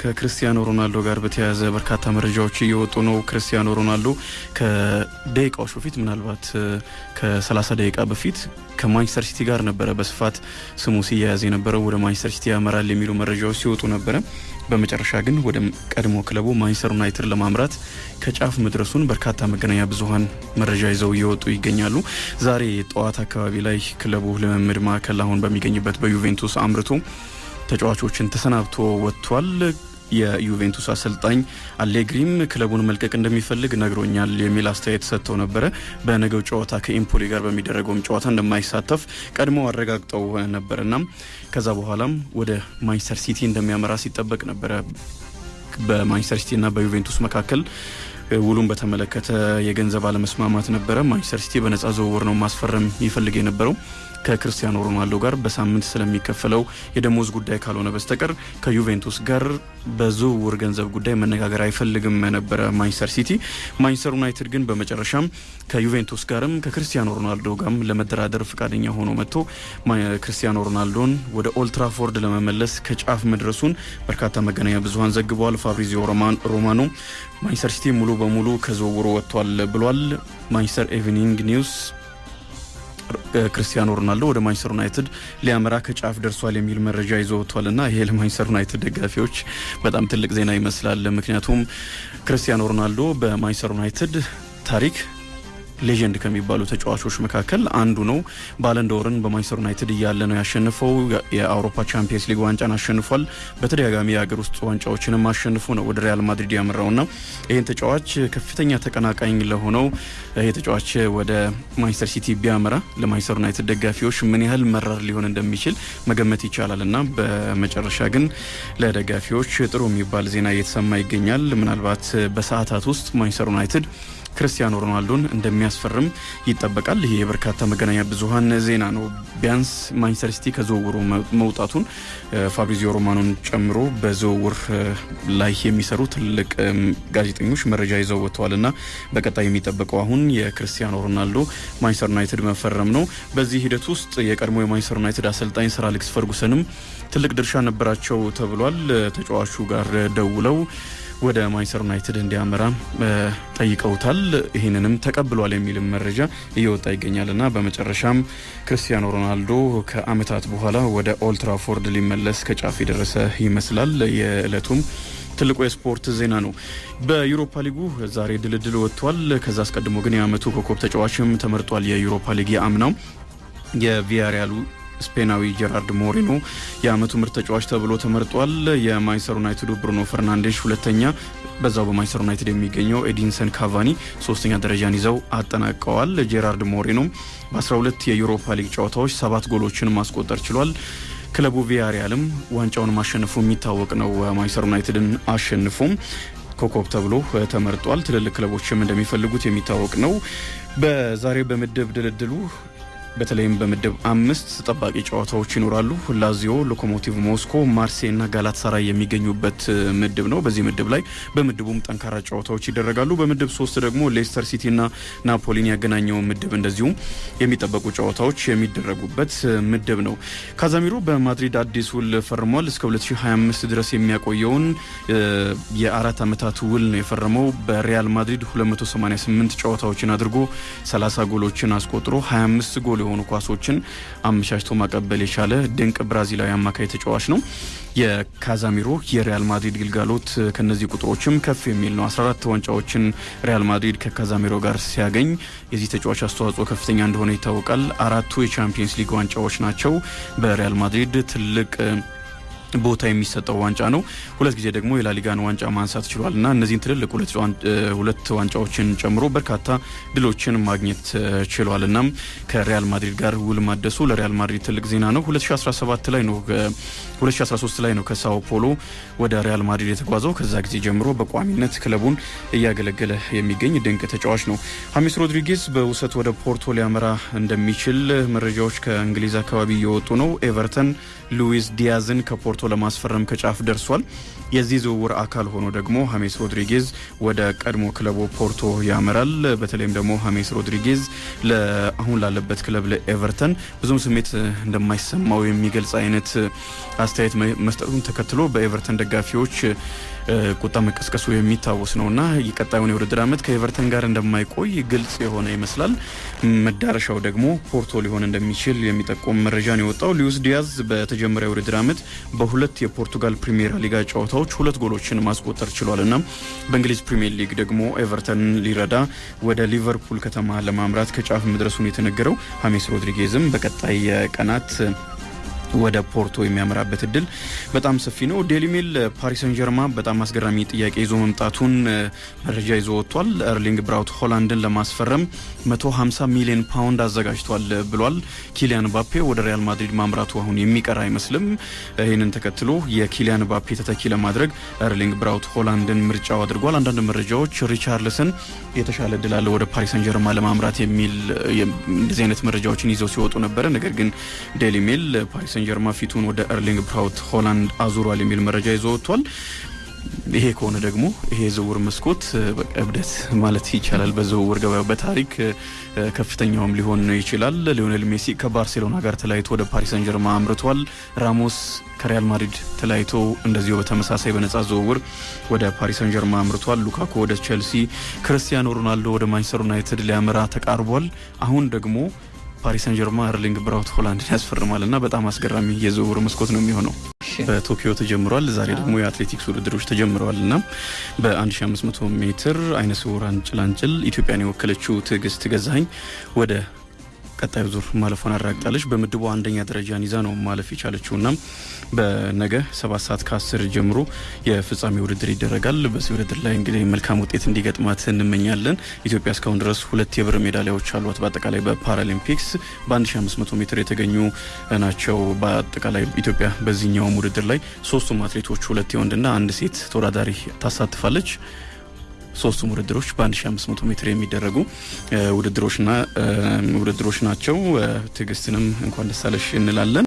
ከክርስቲያኖ ሮናልዶ ጋር በተያያዘ በርካታ መረጃዎች እየወጡ ነው። ክርስቲያኖ ሮናልዶ ከደቂቃዎች በፊት ምናልባት ከ30 ደቂቃ በፊት ከማንቸስተር ሲቲ ጋር ነበረ በስፋት ስሙ ሲያያዝ የነበረው ወደ ማንቸስተር ሲቲ ያመራል የሚሉ መረጃዎች ሲወጡ ነበረ። በመጨረሻ ግን ወደ ቀድሞ ክለቡ ማንቸስተር ዩናይትድ ለማምራት ከጫፍ መድረሱን በርካታ መገናኛ ብዙኃን መረጃ ይዘው እየወጡ ይገኛሉ። ዛሬ ጠዋት አካባቢ ላይ ክለቡ ልምምድ ማዕከል አሁን በሚገኝበት በዩቬንቱስ አምርቶ ተጫዋቾችን ተሰናብቶ ወጥቷል። የዩቬንቱስ አሰልጣኝ አሌግሪም ክለቡን መልቀቅ እንደሚፈልግ ነግሮኛል የሚል አስተያየት ሰጥተው ነበረ። በነገው ጨዋታ ከኢምፖሊ ጋር በሚደረገውም ጨዋታ እንደማይሳተፍ ቀድሞ አረጋግጠው ነበርና ከዛ በኋላም ወደ ማንቸስተር ሲቲ እንደሚያመራ ሲጠበቅ ነበረ። በማንቸስተር ሲቲና በዩቬንቱስ መካከል ውሉን በተመለከተ የገንዘብ አለመስማማት ነበረ። ማንቸስተር ሲቲ በነጻ ዝውውር ነው ማስፈረም ይፈልግ የነበረው ከክርስቲያኖ ሮናልዶ ጋር በሳምንት ስለሚከፈለው የደሞዝ ጉዳይ ካልሆነ በስተቀር ከዩቬንቱስ ጋር በዝውውር ገንዘብ ጉዳይ መነጋገር አይፈልግም ነበረ ማንቸስተር ሲቲ። ማንቸስተር ዩናይትድ ግን በመጨረሻም ከዩቬንቱስ ጋርም ከክርስቲያኖ ሮናልዶ ጋርም ለመደራደር ፈቃደኛ ሆኖ መጥቶ ክርስቲያኖ ሮናልዶን ወደ ኦልትራፎርድ ለመመለስ ከጫፍ መድረሱን በርካታ መገናኛ ብዙኃን ዘግበዋል። ፋብሪዚዮ ሮማኖ ማንቸስተር ሲቲ ሙሉ በሙሉ ከዝውውሩ ወጥቷል ብሏል። ማንቸስተር ኢቭኒንግ ኒውስ ክርስቲያኖ ሮናልዶ ወደ ማንቸስተር ዩናይትድ ሊያመራ ከጫፍ ደርሷል የሚል መረጃ ይዞ ወጥቷል እና ይሄ ለማንቸስተር ዩናይትድ ደጋፊዎች በጣም ትልቅ ዜና ይመስላል። ምክንያቱም ክርስቲያኖ ሮናልዶ በማንቸስተር ዩናይትድ ታሪክ legend ከሚባሉ ተጫዋቾች መካከል አንዱ ነው። ባለንዶርን በማንቸስተር ዩናይትድ እያለ ነው ያሸንፈው። የአውሮፓ ቻምፒየንስ ሊግ ዋንጫን አሸንፏል። በተደጋጋሚ የሀገር ውስጥ ዋንጫዎችንም አሸንፎ ነው ወደ ሪያል ማድሪድ ያመራውና ይህን ተጫዋች ከፍተኛ ተቀናቃኝ ለሆነው ይህ ተጫዋች ወደ ማንቸስተር ሲቲ ቢያመራ ለማንቸስተር ዩናይትድ ደጋፊዎች ምን ያህል መራር ሊሆን እንደሚችል መገመት ይቻላል እና በመጨረሻ ግን ለደጋፊዎች ጥሩ የሚባል ዜና እየተሰማ ይገኛል። ምናልባት በሰዓታት ውስጥ ማንቸስተር ዩናይትድ ክርስቲያኖ ሮናልዶን እንደሚያስፈርም ይጠበቃል። ይሄ የበርካታ መገናኛ ብዙኃን ዜና ነው። ቢያንስ ማንቸስተር ሲቲ ከዝውውሩ መውጣቱን ፋብሪዚዮ ሮማኖን ጨምሮ በዝውውር ላይ የሚሰሩ ትልቅ ጋዜጠኞች መረጃ ይዘው ወጥተዋል እና በቀጣይ የሚጠበቀው አሁን የክርስቲያኖ ሮናልዶ ማንቸስተር ዩናይትድ መፈረም ነው። በዚህ ሂደት ውስጥ የቀድሞ የማንቸስተር ዩናይትድ አሰልጣኝ ሰር አሌክስ ፈርጉሰንም ትልቅ ድርሻ ነበራቸው ተብሏል። ተጫዋቹ ጋር ደውለው ወደ ማንቸስተር ዩናይትድ እንዲያመራ ጠይቀውታል። ይህንንም ተቀብሏል የሚልም መረጃ እየወጣ ይገኛል እና በመጨረሻም ክርስቲያኖ ሮናልዶ ከዓመታት በኋላ ወደ ኦልትራፎርድ ሊመለስ ከጫፍ የደረሰ ይመስላል። የዕለቱም ትልቁ የስፖርት ዜና ነው። በዩሮፓ ሊጉ ዛሬ ድልድል ወጥቷል። ከዛ አስቀድሞ ግን የዓመቱ ኮከብ ተጫዋችም ተመርጧል። የዩሮፓ ሊግ የአምናው የቪያሪያሉ ስፔናዊ ጀራርድ ሞሪኖ የዓመቱ ምርጥ ተጫዋች ተብሎ ተመርጧል። የማንቸስተር ዩናይትዱ ብሩኖ ፈርናንዴሽ ሁለተኛ፣ በዛው በማንቸስተር ዩናይትድ የሚገኘው ኤዲንሰን ካቫኒ ሶስተኛ ደረጃን ይዘው አጠናቀዋል። ጄራርድ ሞሪኖ በ12 የዩሮፓ ሊግ ጨዋታዎች ሰባት ጎሎችን ማስቆጠር ችሏል። ክለቡ ቪያሪያልም ዋንጫውን ማሸነፉ የሚታወቅ ነው። ማንቸስተር ዩናይትድን አሸንፎም ኮከብ ተብሎ ተመርጧል። ትልልቅ ክለቦችም እንደሚፈልጉት የሚታወቅ ነው። በዛሬ በምድብ ድልድሉ በተለይም በምድብ አምስት ተጠባቂ ጨዋታዎች ይኖራሉ። ላዚዮ፣ ሎኮሞቲቭ ሞስኮ፣ ማርሴይ እና ጋላት ሳራይ የሚገኙበት ምድብ ነው። በዚህ ምድብ ላይ በምድቡም ጠንካራ ጨዋታዎች ይደረጋሉ። በምድብ ሶስት ደግሞ ሌስተር ሲቲ እና ናፖሊን ያገናኘው ምድብ እንደዚሁም የሚጠበቁ ጨዋታዎች የሚደረጉበት ምድብ ነው። ካዛሚሮ በማድሪድ አዲስ ውል ፈርሟል። እስከ 2025 ድረስ የሚያቆየውን የአራት ዓመታት ውል ነው የፈረመው። በሪያል ማድሪድ 288 ጨዋታዎችን አድርጎ 30 ጎሎችን አስቆጥሮ 25 ጎል የሆኑ ኳሶችን አመቻችቶ ማቀበል የቻለ ድንቅ ብራዚላዊ አማካይ ተጫዋች ነው። የካዛሚሮ የሪያል ማድሪድ ግልጋሎት ከነዚህ ቁጥሮችም ከፍ የሚል ነው። 14 ዋንጫዎችን ሪያል ማድሪድ ከካዛሚሮ ጋር ሲያገኝ የዚህ ተጫዋች አስተዋጽኦ ከፍተኛ እንደሆነ ይታወቃል። አራቱ የቻምፒየንስ ሊግ ዋንጫዎች ናቸው። በሪያል ማድሪድ ትልቅ ቦታ የሚሰጠው ዋንጫ ነው። ሁለት ጊዜ ደግሞ የላሊጋን ዋንጫ ማንሳት ችሏል እና እነዚህን ትልልቅ ሁለት ዋንጫዎችን ጨምሮ በርካታ ድሎችን ማግኘት ችሏል። እናም ከሪያል ማድሪድ ጋር ውል ማደሱ ለሪያል ማድሪድ ትልቅ ዜና ነው። 2017 ላይ ነው 2013 ላይ ነው ከሳኦ ፓውሎ ወደ ሪያል ማድሪድ የተጓዘው። ከዛ ጊዜ ጀምሮ በቋሚነት ክለቡን እያገለገለ የሚገኝ ድንቅ ተጫዋች ነው። ሀሚስ ሮድሪጌዝ በውሰት ወደ ፖርቶ ሊያመራ እንደሚችል መረጃዎች ከእንግሊዝ አካባቢ እየወጡ ነው። ኤቨርተን ሉዊስ ዲያዝን ከፖርቶ ፖርቶ ለማስፈረም ከጫፍ ደርሷል። የዚህ ዝውውር አካል ሆኖ ደግሞ ሀሜስ ሮድሪጌዝ ወደ ቀድሞ ክለቡ ፖርቶ ያመራል። በተለይም ደግሞ ሀሜስ ሮድሪጌዝ አሁን ላለበት ክለብ ለኤቨርተን ብዙም ስሜት እንደማይሰማው የሚገልጽ አይነት አስተያየት መስጠቱን ተከትሎ በኤቨርተን ደጋፊዎች ቁጣ መቀስቀሱ የሚታወስ ነውና የቀጣዩን የውድድር ዓመት ከኤቨርተን ጋር እንደማይቆይ ግልጽ የሆነ ይመስላል። መዳረሻው ደግሞ ፖርቶ ሊሆን እንደሚችል የሚጠቁም መረጃ ነው የወጣው። ሉዊስ ዲያዝ በተጀመረ የውድድር ዓመት በሁለት የፖርቱጋል ፕሪሚየር ሊጋ ጨዋታዎች ሁለት ጎሎችን ማስቆጠር ችሏል እና በእንግሊዝ ፕሪሚየር ሊግ ደግሞ ኤቨርተን ሊረዳ ወደ ሊቨርፑል ከተማ ለማምራት ከጫፍ መድረሱን የተነገረው ሀሜስ ሮድሪጌዝም በቀጣይ ቀናት ወደ ፖርቶ የሚያመራበት እድል በጣም ሰፊ ነው። ዴሊ ሜል ፓሪስ ሰን ጀርማ በጣም አስገራሚ ጥያቄ ይዞ መምጣቱን መረጃ ይዞ ወጥቷል። ኤርሊንግ ብራውት ሆላንድን ለማስፈረም 150 ሚሊዮን ፓውንድ አዘጋጅቷል ብሏል። ኪሊያን ምባፔ ወደ ሪያል ማድሪድ ማምራቱ አሁን የሚቀር አይመስልም። ይህንን ተከትሎ የኪሊያን ምባፔ ተተኪ ለማድረግ ኤርሊንግ ብራውት ሆላንድን ምርጫው አድርጓል። አንዳንድ መረጃዎች ሪቻርልሰን የተሻለ እድል አለ ወደ ፓሪስ ሰን ጀርማ ለማምራት የሚል እንደዚህ አይነት መረጃዎችን ይዘው ሲወጡ ነበረ። ነገር ግን ዴሊ ሜል ፓሪስ ሰን ጀርማ ፊቱን ወደ ኤርሊንግ ብራውት ሆላንድ አዙሯል የሚል መረጃ ይዞ ወጥቷል። ይሄ ከሆነ ደግሞ ይሄ የዝውውር መስኮት እብደት ማለት ይቻላል በዝውውር ገበያው በታሪክ ከፍተኛውም ሊሆን ይችላል። ሊዮኔል ሜሲ ከባርሴሎና ጋር ተለያይቶ ወደ ፓሪስ ሰን ጀርማ አምርቷል። ራሞስ ከሪያል ማድሪድ ተለያይቶ እንደዚሁ በተመሳሳይ በነጻ ዝውውር ወደ ፓሪስ ሰን ጀርማ አምርቷል። ሉካኩ ወደ ቼልሲ፣ ክርስቲያኖ ሮናልዶ ወደ ማንቸስተር ዩናይትድ ሊያመራ ተቃርቧል። አሁን ደግሞ ፓሪስ ሰን ጀርማ ኤርሊንግ ብራውት ሆላንድን ያስፈርማል እና በጣም አስገራሚ የዝውውር መስኮት ነው የሚሆነው። በቶኪዮ ተጀምሯል። ዛሬ ደግሞ የአትሌቲክስ ውድድሮች ተጀምረዋል እና በ1500 ሜትር አይነ ስውራን ጭላንጭል ኢትዮጵያን የወከለችው ትዕግስት ገዛኸኝ ወደ ቀጣዩ ዙር ማለፏን አረጋግጣለች። በምድቡ አንደኛ ደረጃን ይዛ ነው ማለፍ የቻለችው እና በነገ ሰባት ሰዓት ከአስር ጀምሮ የፍጻሜ ውድድር ይደረጋል። በዚህ ውድድር ላይ እንግዲህ መልካም ውጤት እንዲገጥማት እንመኛለን። ኢትዮጵያ እስካሁን ድረስ ሁለት የብር ሜዳሊያዎች አሏት። በአጠቃላይ በፓራሊምፒክስ በ1500 ሜትር የተገኙ ናቸው። በአጠቃላይ ኢትዮጵያ በዚህኛውም ውድድር ላይ ሶስቱም አትሌቶች ሁለት የወንድና አንድ ሴት ተወዳዳሪ ታሳትፋለች። ሶስቱም ውድድሮች በ1500 ሜትር የሚደረጉ ውድድሮች ናቸው። ትዕግስትንም እንኳን ደስ አለሽ እንላለን።